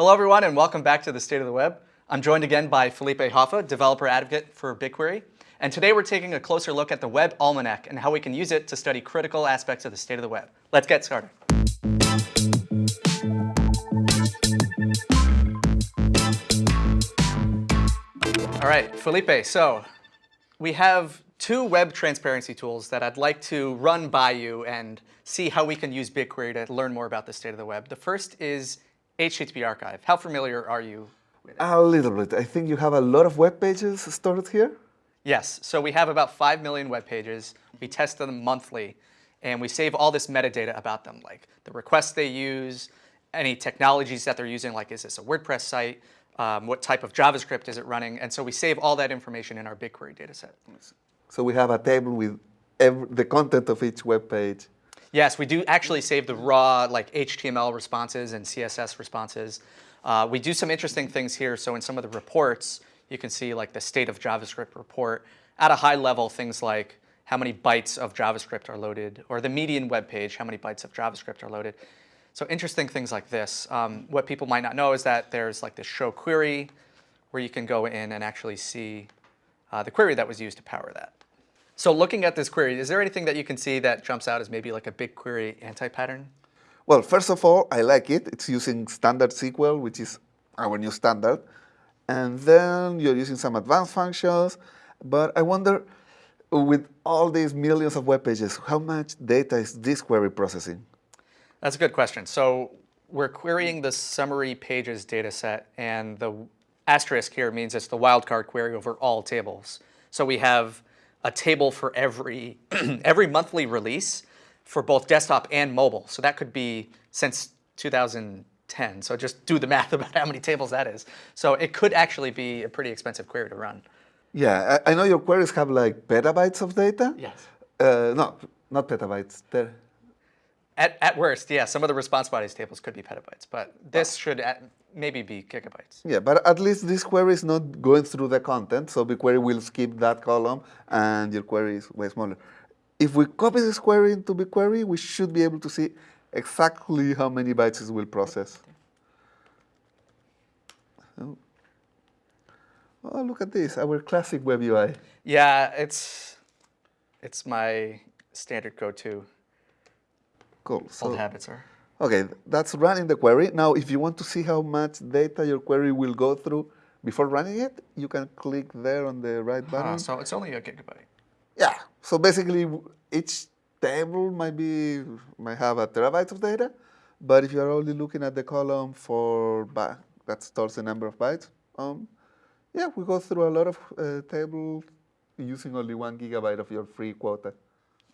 Hello everyone and welcome back to the State of the Web. I'm joined again by Felipe Hoffa, developer advocate for BigQuery. And today we're taking a closer look at the Web Almanac and how we can use it to study critical aspects of the state of the web. Let's get started. All right, Felipe, so we have two web transparency tools that I'd like to run by you and see how we can use BigQuery to learn more about the state of the web. The first is HTTP Archive. How familiar are you with it? A little bit. I think you have a lot of web pages stored here. Yes, so we have about 5 million web pages. We test them monthly, and we save all this metadata about them, like the requests they use, any technologies that they're using, like is this a WordPress site, um, what type of JavaScript is it running, and so we save all that information in our BigQuery dataset. So we have a table with every, the content of each web page. Yes, we do actually save the raw like HTML responses and CSS responses. Uh, we do some interesting things here. So in some of the reports, you can see like the state of JavaScript report. At a high level, things like how many bytes of JavaScript are loaded, or the median web page, how many bytes of JavaScript are loaded. So interesting things like this. Um, what people might not know is that there's like this show query where you can go in and actually see uh, the query that was used to power that. So looking at this query, is there anything that you can see that jumps out as maybe like a BigQuery anti-pattern? Well, first of all, I like it. It's using standard SQL, which is our new standard. And then you're using some advanced functions. But I wonder, with all these millions of web pages, how much data is this query processing? That's a good question. So we're querying the summary pages data set, and the asterisk here means it's the wildcard query over all tables. So we have a table for every, every monthly release for both desktop and mobile. So that could be since 2010. So just do the math about how many tables that is. So it could actually be a pretty expensive query to run. Yeah, I, I know your queries have like petabytes of data. Yes. Uh, no, not petabytes. They're at, at worst, yeah, some of the response bodies tables could be petabytes, but this should at, maybe be gigabytes. Yeah, but at least this query is not going through the content, so BigQuery will skip that column and your query is way smaller. If we copy this query into BigQuery, we should be able to see exactly how many bytes it will process. Oh. oh, look at this, our classic web UI. Yeah, it's, it's my standard go-to. Cool. So, Old habits are. Okay, that's running the query. Now, if you want to see how much data your query will go through before running it, you can click there on the right button. so it's only a gigabyte. Yeah. So basically, each table might be might have a terabyte of data, but if you are only looking at the column for that stores the number of bytes, um, yeah, we go through a lot of uh, tables using only one gigabyte of your free quota.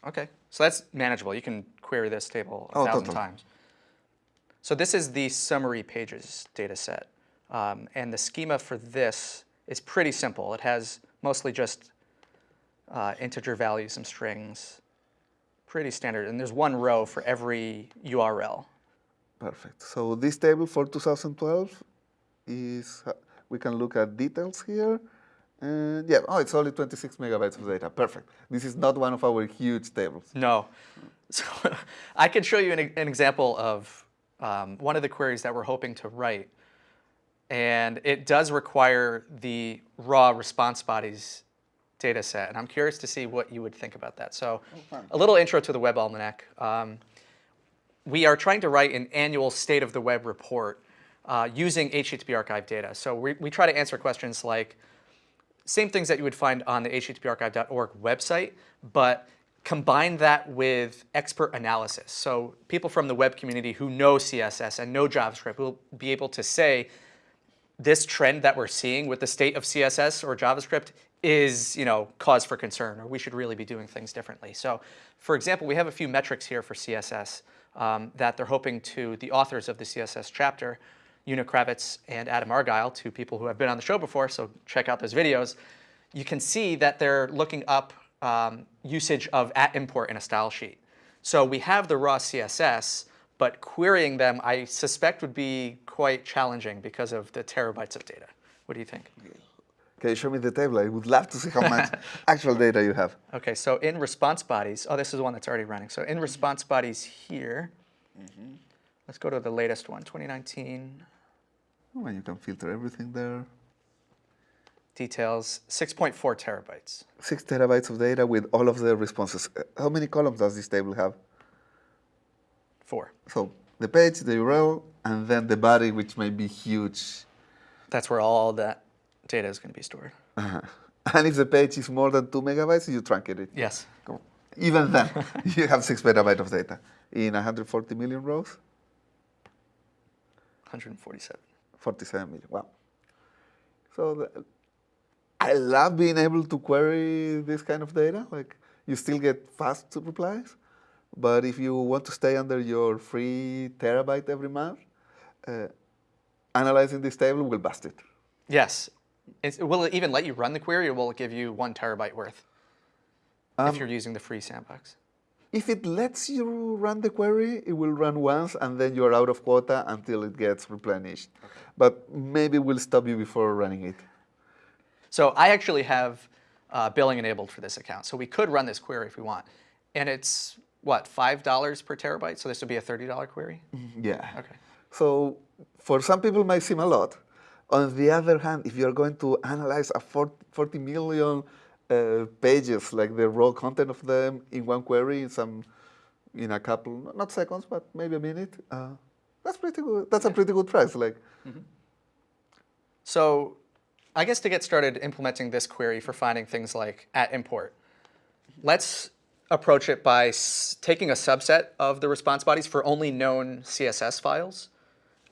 Okay, so that's manageable. You can query this table a oh, thousand totally. times. So this is the summary pages data set. Um, and the schema for this is pretty simple. It has mostly just uh, integer values, some strings, pretty standard. And there's one row for every URL. Perfect. So this table for 2012 is, uh, we can look at details here. And yeah, oh, it's only 26 megabytes of data. Perfect. This is not one of our huge tables. No. So I can show you an, an example of um, one of the queries that we're hoping to write. And it does require the raw response bodies data set. And I'm curious to see what you would think about that. So a little intro to the Web Almanac. Um, we are trying to write an annual state of the web report uh, using HTTP archive data. So we, we try to answer questions like, same things that you would find on the httparchive.org website, but combine that with expert analysis. So people from the web community who know CSS and know JavaScript will be able to say, this trend that we're seeing with the state of CSS or JavaScript is you know, cause for concern, or we should really be doing things differently. So for example, we have a few metrics here for CSS um, that they're hoping to, the authors of the CSS chapter, Una Kravets and Adam Argyle, two people who have been on the show before, so check out those videos. You can see that they're looking up um, usage of at import in a style sheet. So we have the raw CSS, but querying them, I suspect, would be quite challenging because of the terabytes of data. What do you think? Can you show me the table? I would love to see how much actual data you have. Okay, so in response bodies, oh, this is one that's already running. So in response bodies here, mm -hmm. let's go to the latest one, 2019. Oh, and you can filter everything there. Details, 6.4 terabytes. Six terabytes of data with all of the responses. Uh, How many columns does this table have? Four. So the page, the URL, and then the body, which may be huge. That's where all that data is going to be stored. Uh-huh. And if the page is more than two megabytes, you truncate it. Yes. Even then, you have six petabytes of data in 140 million rows, 147. 47 million. Wow. So the, I love being able to query this kind of data. Like you still get fast replies, but if you want to stay under your free terabyte every month, uh, analyzing this table will bust it. Yes. It's, will it even let you run the query, or will it give you one terabyte worth if you're using the free sandbox? If it lets you run the query, it will run once and then you're out of quota until it gets replenished. Okay. But maybe we'll stop you before running it. So I actually have uh, billing enabled for this account. So we could run this query if we want. And it's, what, $5 per terabyte? So this would be a $30 query? Yeah. Okay. So for some people it might seem a lot. On the other hand, if you're going to analyze a 40, 40 million uh, pages, like the raw content of them in one query, in some, in a couple, not seconds, but maybe a minute, uh, that's pretty good. That's a pretty good price. Like, So I guess to get started implementing this query for finding things like at import, let's approach it by s- taking a subset of the response bodies for only known CSS files.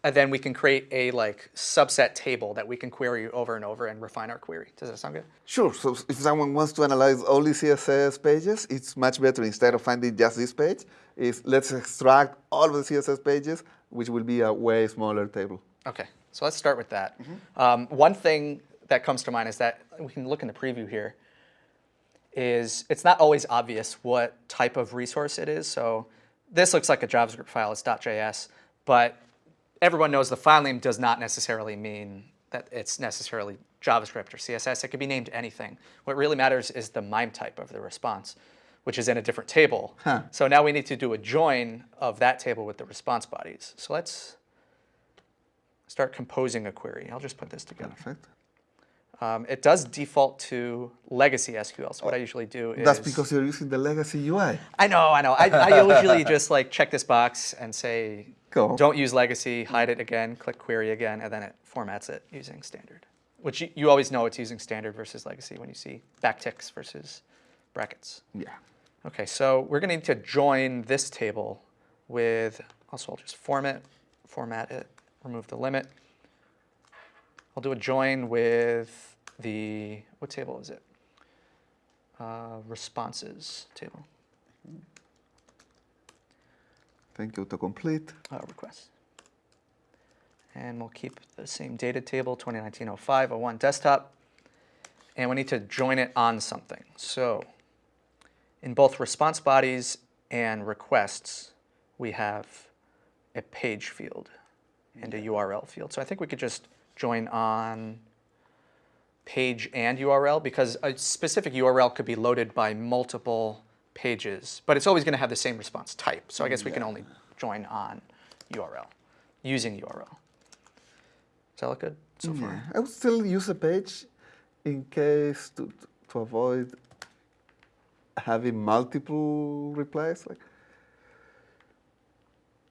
And then we can create a like subset table that we can query over and over and refine our query. Does that sound good? Sure. So if someone wants to analyze only CSS pages, it's much better instead of finding just this page. Is let's extract all of the CSS pages, which will be a way smaller table. Okay, so let's start with that. Um, one thing that comes to mind is that we can look in the preview here. Is it's not always obvious what type of resource it is. So this looks like a JavaScript file. It's .js, but everyone knows the file name does not necessarily mean that it's necessarily JavaScript or CSS. It could be named anything. What really matters is the MIME type of the response, which is in a different table. Huh. So now we need to do a join of that table with the response bodies. So let's start composing a query. I'll just put this together. Perfect. Um, it does default to legacy SQL. So what I usually do is That's because you're using the legacy UI. I know, I know. I, I usually just like check this box and say Cool. don't use legacy, hide it again, click query again, and then it formats it using standard. Which you, you always know it's using standard versus legacy when you see backticks versus brackets. Yeah. Okay, so we're going to need to join this table with, also I'll just format, format it, remove the limit. I'll do a join with the, what table is it? Uh, responses table, Thank you, autocomplete. uh, requests. And we'll keep the same data table, 2019-05-01 desktop. And we need to join it on something. So in both response bodies and requests, we have a page field and a URL field. So I think we could just join on page and URL because a specific URL could be loaded by multiple pages, but it's always going to have the same response type. So I guess we can only join on URL using URL. Does that look good so Yeah. far? I would still use a page in case to, to avoid having multiple replies. Like,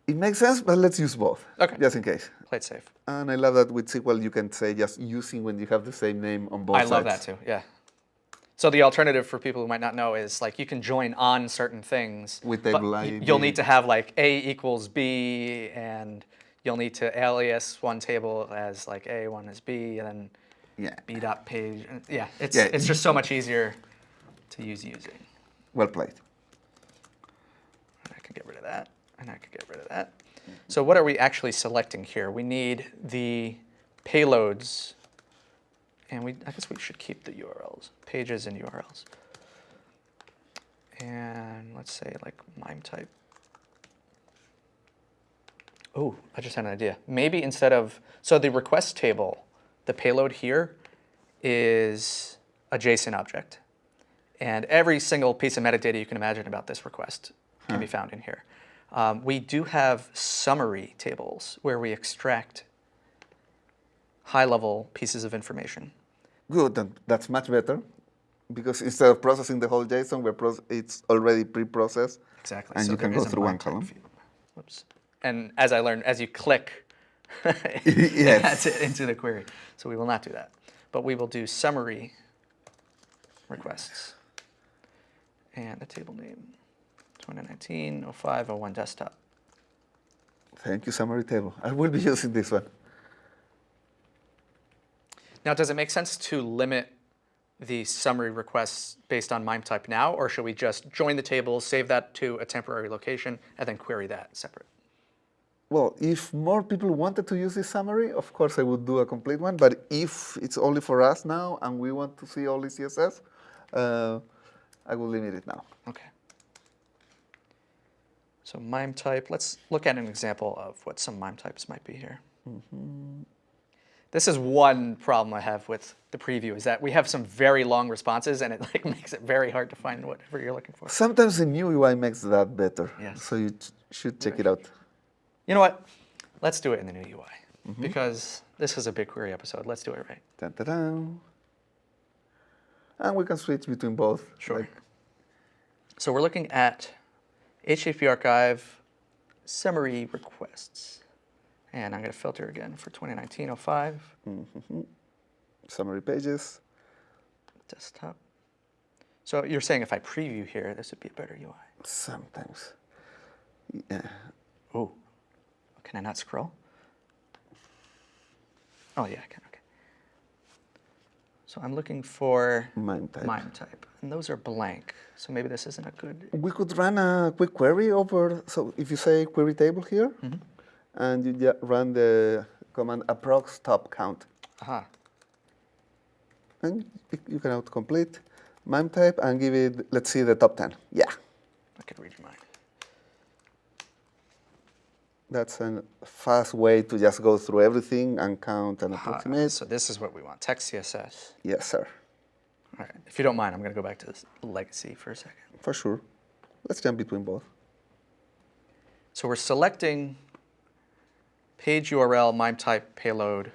it makes sense, but let's use both. Okay. Just in case. Play it safe. And I love that with SQL you can say just using when you have the same name on both I sides. I love that too. Yeah. So the alternative for people who might not know is like you can join on certain things. With table ID. You'll need to have like A equals B, and you'll need to alias one table as like A, one as B, and then Yeah. B dot page. Uh, yeah, it's Yeah. it's just so much easier to use using. Well played. I can get rid of that, and I could get rid of that. So what are we actually selecting here? We need the payloads, and we I guess we should keep the URLs, pages and URLs. And let's say like MIME type. Oh, I just had an idea. Maybe instead of, so the request table, the payload here is a JSON object. And every single piece of metadata you can imagine about this request can be found in here. Um, we do have summary tables where we extract high-level pieces of information. Good, then that's much better. Because instead of processing the whole JSON, we're it's already pre-processed. Exactly. And so you can go through one column. Whoops. And as I learned, as you click, Yes. adds it into the query. So we will not do that. But we will do summary requests. And the table name, 2019 05 01 desktop. Thank you, summary table. I will be using this one. Now, does it make sense to limit the summary requests based on MIME type now, or should we just join the table, save that to a temporary location, and then query that separate? Well, if more people wanted to use this summary, of course I would do a complete one. But if it's only for us now and we want to see only CSS, uh, I will limit it now. Okay. So MIME type, let's look at an example of what some MIME types might be here. Mm-hmm. This is one problem I have with the preview, is that we have some very long responses and it like makes it very hard to find whatever you're looking for. Sometimes the new UI makes that better. Yes. So you should check it out. You know what? Let's do it in the new UI mm-hmm. because this is a BigQuery episode. Let's do it right. Dun, dun, dun. And we can switch between both. Sure. like- So we're looking at HTTP archive summary requests. And I'm going to filter again for 2019-05 mm-hmm. summary pages. desktop. So you're saying if I preview here, this would be a better UI. Sometimes. Yeah. Oh, can I not scroll? Oh yeah, I can. So I'm looking for MIME type. MIME type, and those are blank. So maybe this isn't a good. We could run a quick query over, so if you say query table here, Mm-hmm. and you run the command approx top count, Aha. and you can autocomplete MIME type and give it, let's see, the top 10. Yeah, I can read your mind. That's a fast way to just go through everything and count and Aha. approximate. So this is what we want. Text CSS. Yes, sir, All right. If you don't mind, I'm going to go back to this legacy for a second. for sure. Let's jump between both. So we're selecting page URL, MIME type, payload,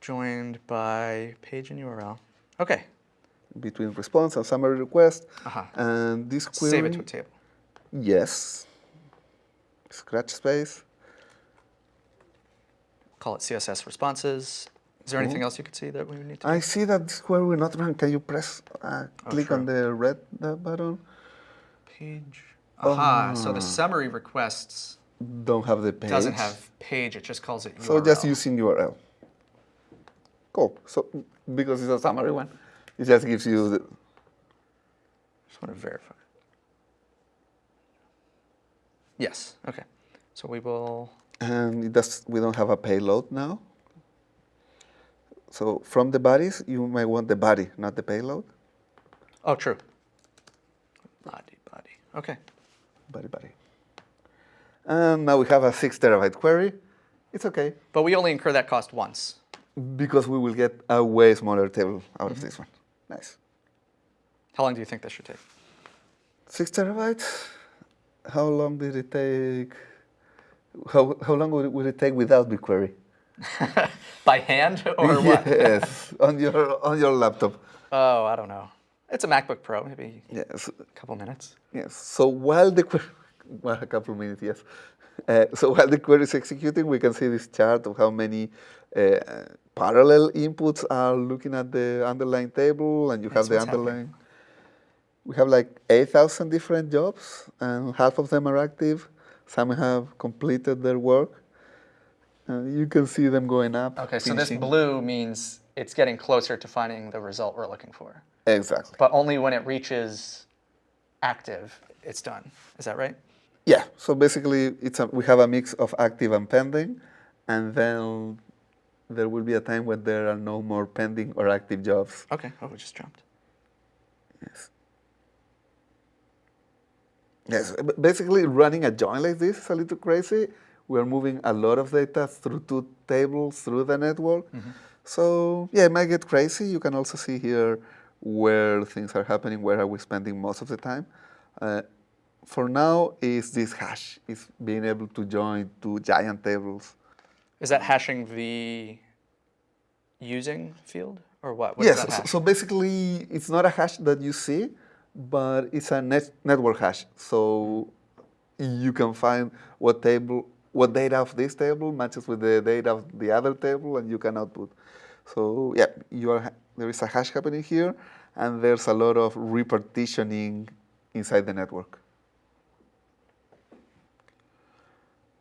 joined by page and URL. Okay. Between response and summary request. Aha. And this query. Save it to a table. Yes. Scratch space. Call it CSS responses. Is there anything else you could see that we would need to do? I see that this we're not run. Can you press, uh, click on the red uh, button? Page. Aha. So the summary requests Don't have the page. doesn't have page. It just calls it URL. So just using URL. Cool. So because it's a summary one, it just gives you the. Just want to verify. Yes. Okay. So we will. And it does, we don't have a payload now. So from the bodies, you might want the body, not the payload. Oh, true. Body, body. Okay. Body, body. And now we have a six terabyte query. It's okay But we only incur that cost once. because we will get a way smaller table out of mm-hmm. this one. Nice. How long do you think this should take? Six terabytes. How long did it take? How, how long would it, would it take without BigQuery? By hand or what? yes, on your on your laptop. Oh, I don't know. It's a MacBook Pro, maybe Yes, a couple minutes. yes. So while the query, well, a couple of minutes, yes. Uh, so while the query is executing, we can see this chart of how many uh, parallel inputs are looking at the underlying table, and you have the underlying. happening. We have like 8,000 different jobs, and half of them are active. Some have completed their work. Uh, you can see them going up. Okay, so this blue means it's getting closer to finding the result we're looking for. Exactly. But only when it reaches active, it's done. Is that right? Yeah. So basically, it's a, we have a mix of active and pending, and then there will be a time when there are no more pending or active jobs. Okay. Oh, we just jumped. Yes. Yes. Basically, running a join like this is a little crazy. We are moving a lot of data through two tables through the network. So yeah, it might get crazy. You can also see here where things are happening, where are we spending most of the time. Uh, for now, is this hash, is being able to join two giant tables. Is that hashing the using field or what? what does yes, that so, so basically it's not a hash that you see, but it's a net, network hash. So you can find what table, what data of this table matches with the data of the other table, and you can output. So yeah, you are, there is a hash happening here, and there's a lot of repartitioning inside the network.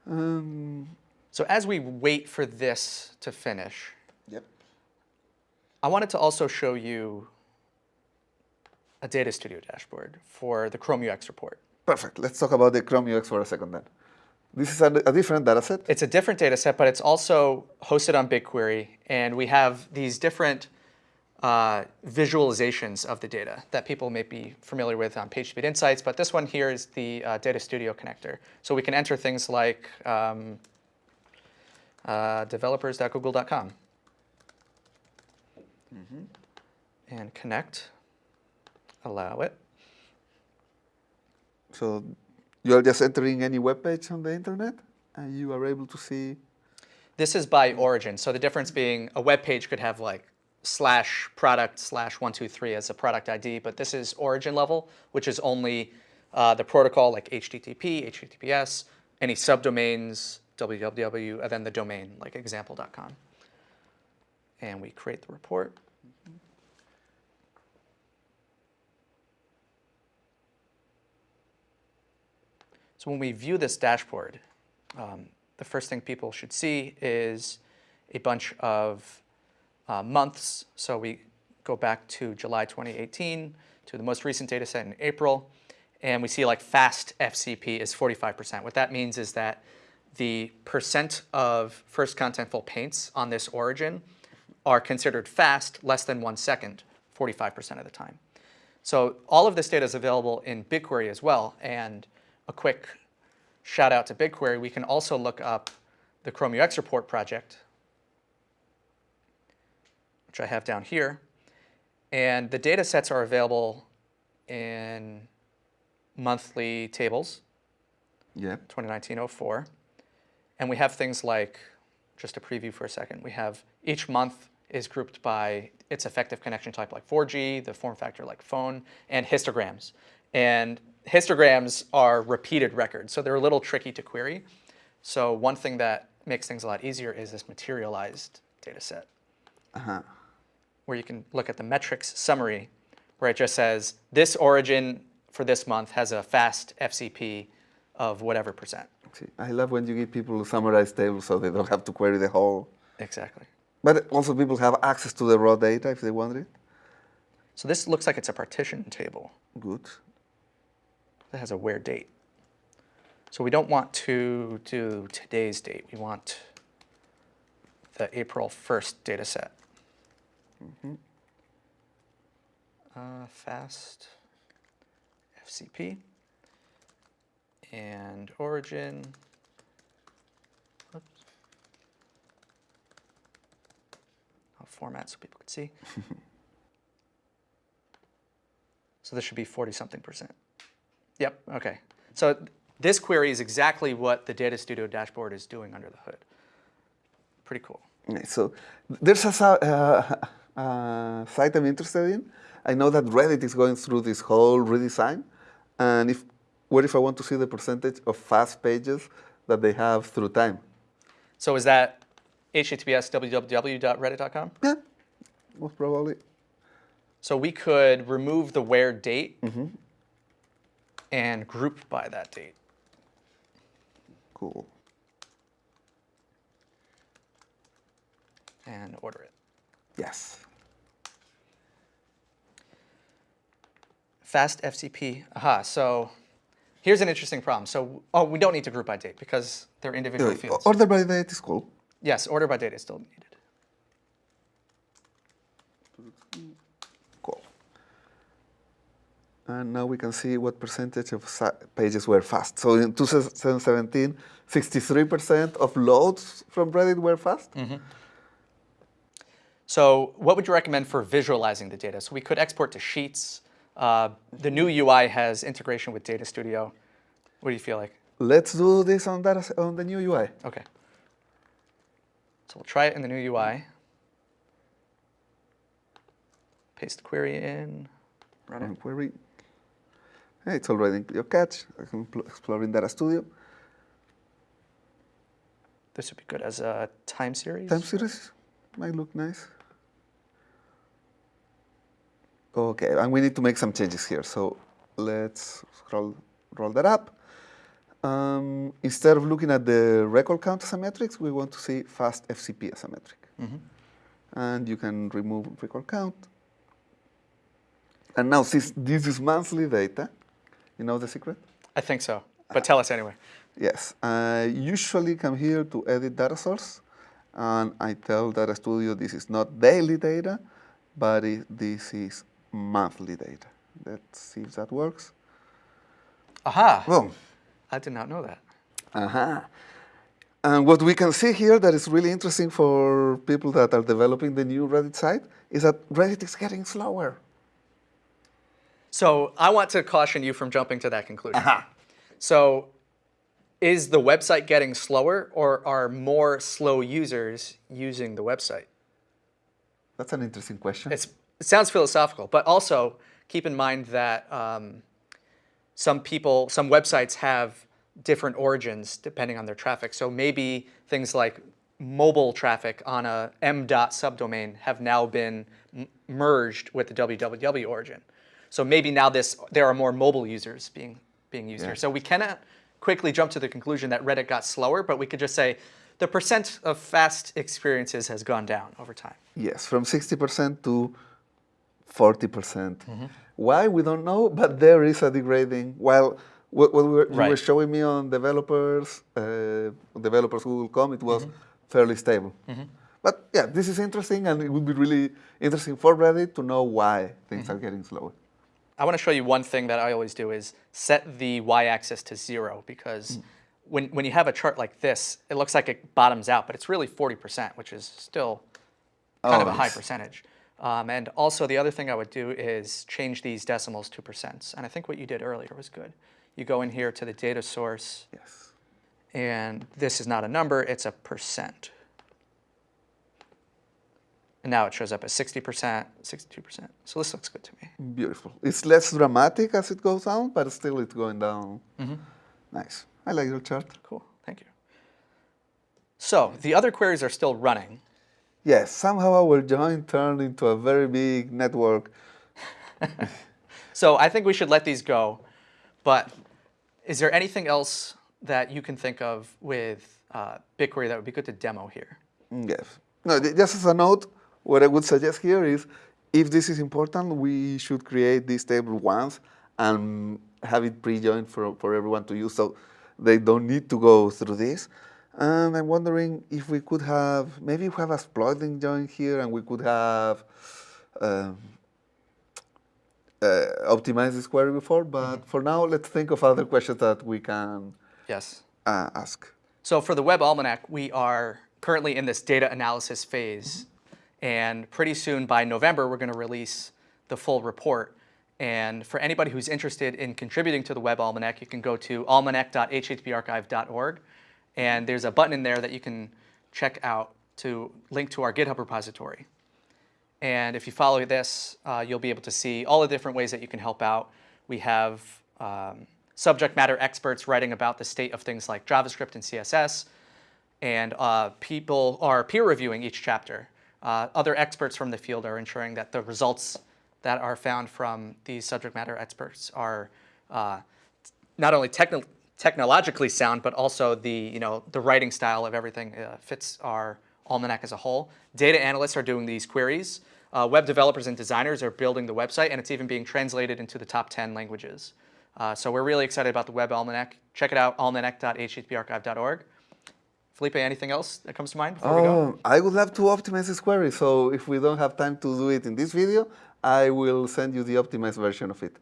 Um, So as we wait for this to finish, yep. I wanted to also show you a Data Studio dashboard for the Chrome UX report. Perfect. Let's talk about the Chrome UX for a second then. This is a, a different data set. It's a different data set, but it's also hosted on BigQuery, and we have these different uh, visualizations of the data that people may be familiar with on PageSpeed Insights, but this one here is the uh, Data Studio connector. So we can enter things like um, uh, developers.google.com and connect, allow it. So you are just entering any web page on the internet, and you are able to see. This is by origin. So the difference being a web page could have like slash product slash one two three as a product ID, but this is origin level, which is only uh, the protocol like HTTP, HTTPS, any subdomains, www, and then the domain like example.com. And we create the report. So when we view this dashboard, um, the first thing people should see is a bunch of uh, months. So we go back to July 2018 to the most recent data set in April, and we see like fast FCP is 45%. What that means is that the percent of first contentful paints on this origin are considered fast, less than one second, 45% of the time. So all of this data is available in BigQuery as well. And a quick shout out to BigQuery, we can also look up the Chrome UX Report project, which I have down here. And the data sets are available in monthly tables, Yep. 2019-04. And we have things like, just a preview for a second, we have each month is grouped by its effective connection type like 4G, the form factor like phone, and histograms. And histograms are repeated records, so they're a little tricky to query. So one thing that makes things a lot easier is this materialized data set, Uh-huh. where you can look at the metrics summary, where it just says, this origin for this month has a fast FCP of whatever percent. I love when you give people summarized tables so they don't have to query the whole. Exactly. But also people have access to the raw data if they want it. So this looks like it's a partition table Good. That has a where date. So we don't want to do today's date. We want the April 1st data set. Uh, fast FCP and origin. Oops. I'll format so people can see. so this should be 40 something percent. Yep, okay. So this query is exactly what the Data Studio dashboard is doing under the hood. Pretty cool. So there's a uh, uh, site I'm interested in. I know that Reddit is going through this whole redesign, and if what if I want to see the percentage of fast pages that they have through time? So is that https www.reddit.com? Yeah, most probably. So we could remove the where date and group by that date. Cool. and order it. Yes. Fast FCP. Aha. So here's an interesting problem. So oh, we don't need to group by date because they're individual Uh, fields. Order by date is cool. Yes, order by date is still needed. Cool. And now we can see what percentage of pages were fast. So in 2017, 63% of loads from Reddit were fast. So what would you recommend for visualizing the data? So we could export to Sheets. Uh, the new UI has integration with Data Studio. What do you feel like? Let's do this on, s- on the new UI. Okay. So we'll try it in the new UI. Paste the query in. Run Run it. query. Hey, it's already in your cache. I can pl- explore in Data Studio. This would be good as a time series. Time series might look nice. Okay, and we need to make some changes here. So let's scroll, roll that up. Um, instead of looking at the record count as a metric, we want to see fast FCP as a metric. And you can remove record count. And now, since this is monthly data, you know the secret? I think so, but tell us anyway. Yes, I usually come here to edit data source, and I tell Data Studio this is not daily data, but it, this is monthly data. Let's see if that works. Aha! Boom. I did not know that. Uh-huh. And what we can see here that is really interesting for people that are developing the new Reddit site is that Reddit is getting slower. So I want to caution you from jumping to that conclusion. So is the website getting slower or are more slow users using the website? That's an interesting question. It's, it sounds philosophical, but also keep in mind that um, some people, some websites have different origins depending on their traffic. So maybe things like mobile traffic on a m dot subdomain have now been merged with the www origin. So maybe now this there are more mobile users being being used here. So we cannot quickly jump to the conclusion that Reddit got slower, but we could just say the percent of fast experiences has gone down over time. Yes, from 60% to 40%. percent mm-hmm. Why, we don't know, but there is a degrading. While what, what we were, you were showing me on developers, uh, developers Google.com, it was mm-hmm. fairly stable. Mm-hmm. But yeah, this is interesting, and it would be really interesting for Reddit to know why things are getting slower. I want to show you one thing that I always do is set the y-axis to zero because when, when you have a chart like this, it looks like it bottoms out, but it's really 40%, which is still kind of Oh, a high percentage. Um, and also the other thing I would do is change these decimals to percents. And I think what you did earlier was good. You go in here to the data source, Yes. and this is not a number, it's a percent. And now it shows up as 60%, 62%. So this looks good to me. Beautiful. It's less dramatic as it goes down, but still it's going down. Nice. I like your chart. Cool, thank you. So the other queries are still running. Yes, somehow our join turned into a very big network. So I think we should let these go. But is there anything else that you can think of with uh, BigQuery that would be good to demo here? Mm, Yes. No, just as a note, what I would suggest here is if this is important, we should create this table once and have it pre-joined for, for everyone to use so they don't need to go through this. And I'm wondering if we could have, maybe we have a exploding join here and we could have um, uh, optimized this query before, but for now, let's think of other questions that we can Yes. uh, ask. So for the Web Almanac, we are currently in this data analysis phase. And pretty soon by November, we're going to release the full report. And for anybody who's interested in contributing to the Web Almanac, you can go to almanac.httparchive.org. And there's a button in there that you can check out to link to our GitHub repository. And if you follow this, uh, you'll be able to see all the different ways that you can help out. We have um, subject matter experts writing about the state of things like JavaScript and CSS, and uh, people are peer reviewing each chapter. Uh, other experts from the field are ensuring that the results that are found from these subject matter experts are uh, not only techno- technologically sound, but also the you know the writing style of everything uh, fits our almanac as a whole. Data analysts are doing these queries. Uh, web developers and designers are building the website, and it's even being translated into the top 10 languages. Uh, so we're really excited about the Web Almanac. Check it out, almanac.httparchive.org. Felipe, anything else that comes to mind before we go? Oh, I would love to optimize this query. So if we don't have time to do it in this video, I will send you the optimized version of it.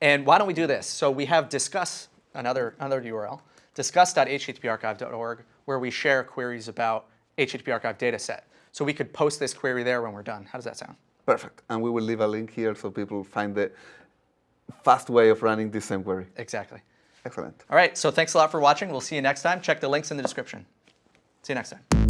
And why don't we do this? So we have discuss, another, another URL, discuss.httparchive.org, where we share queries about HTTP archive data set. So we could post this query there when we're done. How does that sound? Perfect. And we will leave a link here so people find the fast way of running this same query. Exactly. Excellent. All right, so thanks a lot for watching. We'll see you next time. Check the links in the description. See you next time.